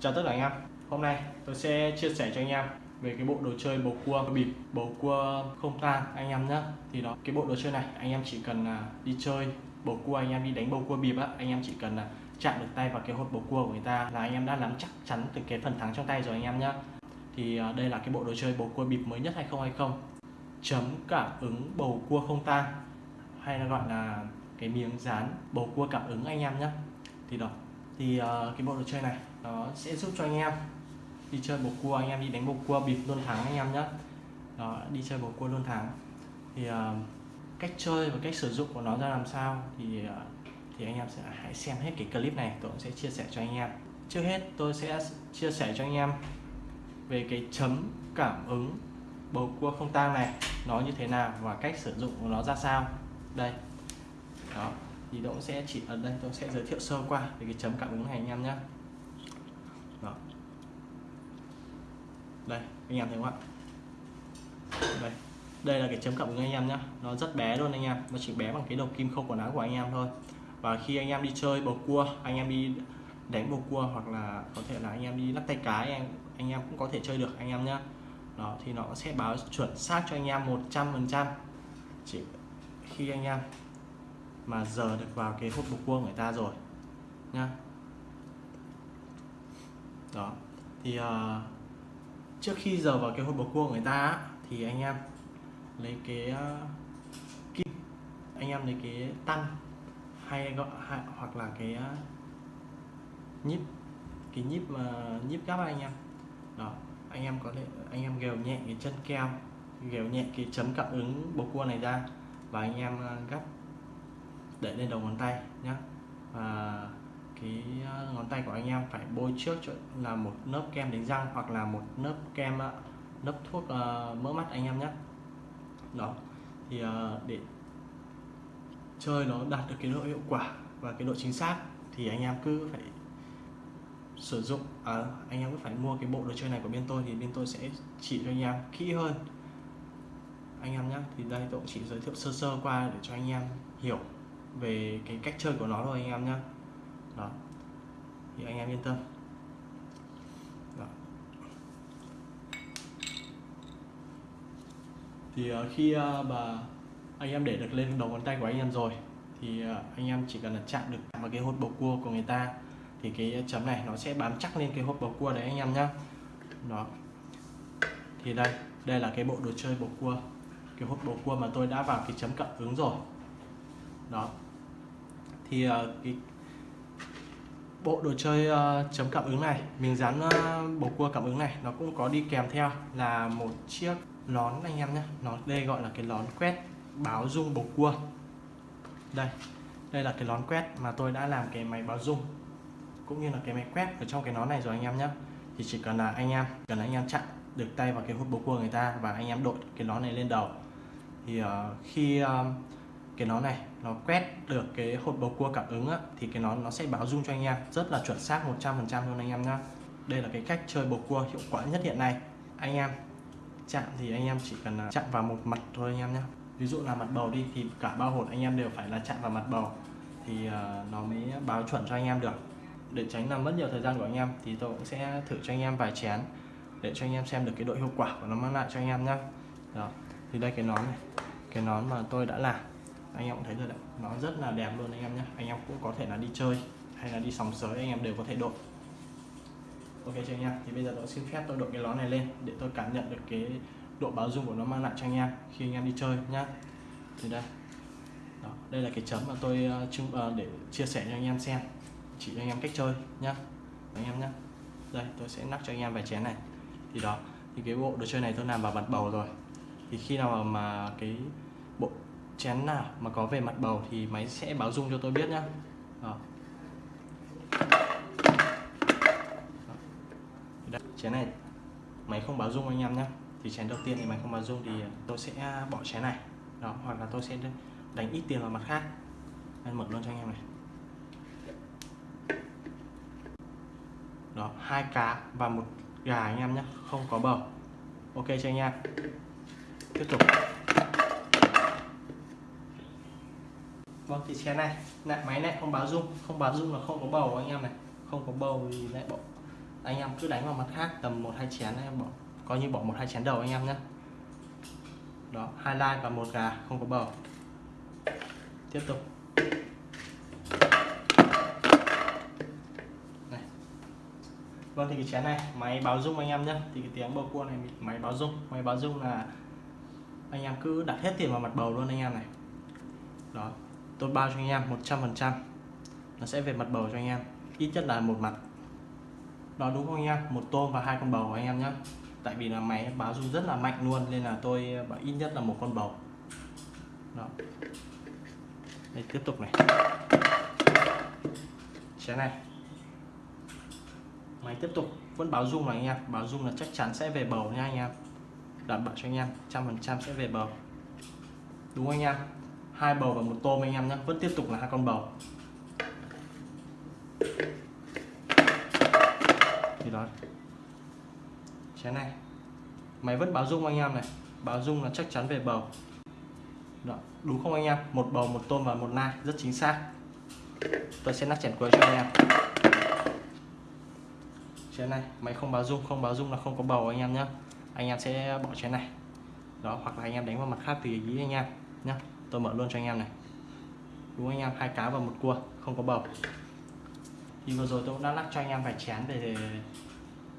Chào tất cả anh em. Hôm nay tôi sẽ chia sẻ cho anh em về cái bộ đồ chơi bầu cua bịp bầu cua không tang anh em nhé thì đó, cái bộ đồ chơi này anh em chỉ cần à, đi chơi bầu cua, anh em đi đánh bầu cua bịp á, anh em chỉ cần là chạm được tay vào cái hột bầu cua của người ta là anh em đã nắm chắc chắn từ cái phần thắng trong tay rồi anh em nhé thì à, đây là cái bộ đồ chơi bầu cua bịp mới nhất 2020 chấm cảm ứng bầu cua không tang hay là gọi là cái miếng dán bầu cua cảm ứng anh em nhé thì đó thì uh, cái bộ đồ chơi này nó sẽ giúp cho anh em đi chơi bầu cua anh em đi đánh bầu cua bịp luôn thắng anh em nhé đó đi chơi bầu cua luôn thắng. Thì uh, cách chơi và cách sử dụng của nó ra làm sao thì uh, thì anh em sẽ hãy xem hết cái clip này tôi cũng sẽ chia sẻ cho anh em. Trước hết tôi sẽ chia sẻ cho anh em về cái chấm cảm ứng bầu cua không tang này nó như thế nào và cách sử dụng của nó ra sao. Đây. Đó thì tôi sẽ chỉ ở đây tôi sẽ giới thiệu sơ qua về cái chấm cảm ứng này anh em nhé đó. đây anh em thấy không ạ đây đây là cái chấm cảm ứng anh em nhé nó rất bé luôn anh em nó chỉ bé bằng cái đầu kim khâu quần áo của anh em thôi và khi anh em đi chơi bầu cua anh em đi đánh bầu cua hoặc là có thể là anh em đi lắc tay cái anh anh em cũng có thể chơi được anh em nhé đó thì nó sẽ báo chuẩn xác cho anh em 100%, chỉ khi anh em mà giờ được vào cái hộp bục cua người ta rồi nhá. Đó. Thì uh, trước khi giờ vào cái hộp bầu cua người ta thì anh em lấy cái uh, kim anh em lấy cái tăng hay gọi hay, hoặc là cái uh, nhíp cái nhíp mà nhíp gắp anh em. Đó. Anh em có thể anh em gèo nhẹ cái chân keo gèo nhẹ cái chấm cảm ứng bầu cua này ra và anh em gắp để lên đầu ngón tay nhé và cái ờ, ngón tay của anh em phải bôi trước là một lớp kem đánh răng hoặc là một lớp kem ờ, lớp thuốc uh, mỡ mắt anh em nhé đó thì uh, để chơi nó đạt được cái độ hiệu quả và cái độ chính xác thì anh em cứ phải sử dụng. À, anh em cứ phải mua cái bộ đồ chơi này của bên tôi thì bên tôi sẽ chỉ cho anh em kỹ hơn. Anh em nhé thì đây tôi cũng chỉ giới thiệu sơ sơ qua để cho anh em hiểu về cái cách chơi của nó thôi anh em nhé đó. Thì anh em yên tâm. Đó. thì ờ, khi ờ, mà anh em để được lên đầu ngón tay của anh em rồi, thì ờ, anh em chỉ cần là chạm được vào cái hột bầu cua của người ta, thì cái chấm này nó sẽ bám chắc lên cái hộp bầu cua đấy anh em nhé đó. Thì đây đây là cái bộ đồ chơi bầu cua. Cái hộp bầu cua mà tôi đã vào cái chấm cảm ứng rồi đó. Thì uh, cái bộ đồ chơi uh, chấm cảm ứng này miếng dán uh, bầu cua cảm ứng này nó cũng có đi kèm theo là một chiếc nón anh em nhé. Nó đây gọi là cái nón quét báo dung bầu cua. Đây đây là cái nón quét mà tôi đã làm cái máy báo dung cũng như là cái máy quét ở trong cái nón này rồi anh em nhé. Thì chỉ cần là anh em cần anh em chặn được tay vào cái hút bầu cua người ta và anh em đội cái nón này lên đầu. Thì uh, khi uh, cái nón này nó quét được cái hột bầu cua cảm ứng á, thì cái nón nó sẽ báo rung cho anh em. Rất là chuẩn xác 100% luôn anh em nhá. Đây là cái cách chơi bầu cua hiệu quả nhất hiện nay. Anh em chạm thì anh em chỉ cần à, chạm vào một mặt thôi anh em nhé ví dụ là mặt bầu đi thì cả bao hột anh em đều phải là chạm vào mặt bầu. Thì uh, nó mới báo chuẩn cho anh em được. Để tránh làm mất nhiều thời gian của anh em thì tôi cũng sẽ thử cho anh em vài chén để cho anh em xem được cái độ hiệu quả của nó mang lại cho anh em nhé đó thì đây cái nón này. Cái nón mà tôi đã làm anh em cũng thấy rồi đấy. Nó rất là đẹp luôn anh em nhé anh em cũng có thể là đi chơi hay là đi sòng sới anh em đều có thể đội. Ok cho anh em? Thì bây giờ tôi xin phép tôi đội cái nón này lên để tôi cảm nhận được cái độ báo dung của nó mang lại cho anh em khi anh em đi chơi nhá. Thì đây. Đó, đây là cái chấm mà tôi uh, để chia sẻ cho anh em xem. Chỉ cho anh em cách chơi nhá. Anh em nhá. Đây tôi sẽ nắp cho anh em vài chén này. Thì đó thì cái bộ đồ chơi này tôi làm vào mặt bầu rồi. Thì khi nào mà cái bộ chén nào mà có về mặt bầu thì máy sẽ báo rung cho tôi biết nhá. Đó. Đó. chén này máy không báo rung anh em nhé thì chén đầu tiên thì máy không báo rung thì tôi sẽ bỏ chén này. Đó, hoặc là tôi sẽ đánh ít tiền vào mặt khác. Anh mở luôn cho anh em này. Đó, hai cá và một gà anh em nhé không có bầu. Ok cho anh em? Tiếp tục. Vâng thì chén này lại máy này không báo rung, không báo rung là không có bầu anh em này. Không có bầu thì lại bỏ. Anh em cứ đánh vào mặt khác, tầm một hai chén em bỏ. Coi như bỏ một hai chén đầu anh em nhé đó, hai like và một gà, không có bầu. Tiếp tục. Này. Vâng thì cái chén này, máy báo rung anh em nhé thì cái tiếng bầu cua này, máy báo rung. Máy báo rung là anh em cứ đặt hết tiền vào mặt bầu luôn anh em này. Đó tôi bao cho anh em 100 phần trăm. Nó sẽ về mặt bầu cho anh em, ít nhất là một mặt. Đó đúng không anh em? Một tôm và hai con bầu của anh em nhé tại vì là máy báo rung rất là mạnh luôn, nên là tôi bảo ít nhất là một con bầu. Đó. Đây, tiếp tục này. Chén này. Máy tiếp tục, vẫn báo rung là anh em. Báo rung là chắc chắn sẽ về bầu nha anh em. Đảm bảo cho anh em, trăm phần trăm sẽ về bầu. Đúng không anh em? Hai bầu và một tôm anh em nhé. Vẫn tiếp tục là hai con bầu. Thì đó. Chén này. Máy vẫn báo dung anh em này. Báo dung là chắc chắn về bầu. Đó. đúng không anh em? Một bầu, một tôm và một nai, rất chính xác. Tôi sẽ nắp chén cuối cho anh em. Chén này, máy không báo dung, không báo dung là không có bầu anh em nhé. Anh em sẽ bỏ chén này. Đó, hoặc là anh em đánh vào mặt khác tùy ý anh em nhé tôi mở luôn cho anh em này. Đúng anh em? Hai cá và một cua, không có bầu. Thì vừa rồi tôi cũng đã lắc cho anh em vài chén để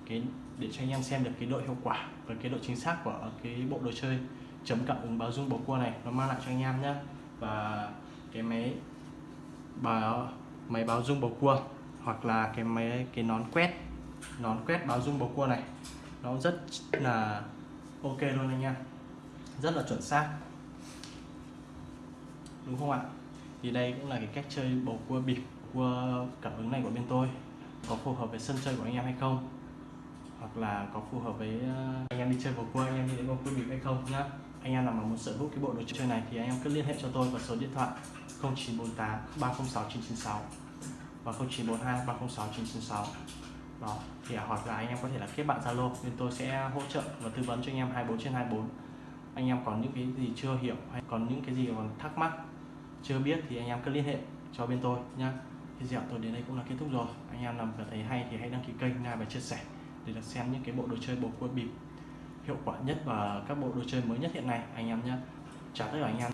cái, để cho anh em xem được cái độ hiệu quả và cái độ chính xác của cái bộ đồ chơi chấm cảm ứng báo dung bầu cua này. Nó mang lại cho anh em nhé và cái máy báo máy báo dung bầu cua hoặc là cái máy, cái nón quét nón quét báo dung bầu cua này. Nó rất là ok luôn anh em. Rất là chuẩn xác đúng không ạ? Thì đây cũng là cái cách chơi bầu cua bịp, cua cảm ứng này của bên tôi. Có phù hợp với sân chơi của anh em hay không? Hoặc là có phù hợp với ờ, anh em đi chơi bầu cua, anh em đi đến bầu cua bịp hay không nhá. Anh em nào mà muốn sở hữu cái bộ đồ chơi này thì anh em cứ liên hệ cho tôi vào số điện thoại 0948 306 996 và 0942 306 996 đó, thì à, hoặc là anh em có thể là kết bạn Zalo, bên tôi sẽ hỗ trợ và tư vấn cho anh em 24 trên 24 anh em còn những cái gì chưa hiểu hay còn những cái gì còn thắc mắc chưa biết thì anh em cứ liên hệ cho bên tôi nhé video tôi đến đây cũng là kết thúc rồi. Anh em làm và thấy hay thì hãy đăng ký kênh và chia sẻ để được xem những cái bộ đồ chơi bầu cua bịp hiệu quả nhất và các bộ đồ chơi mới nhất hiện nay. Anh em nhé chào tất cả anh em.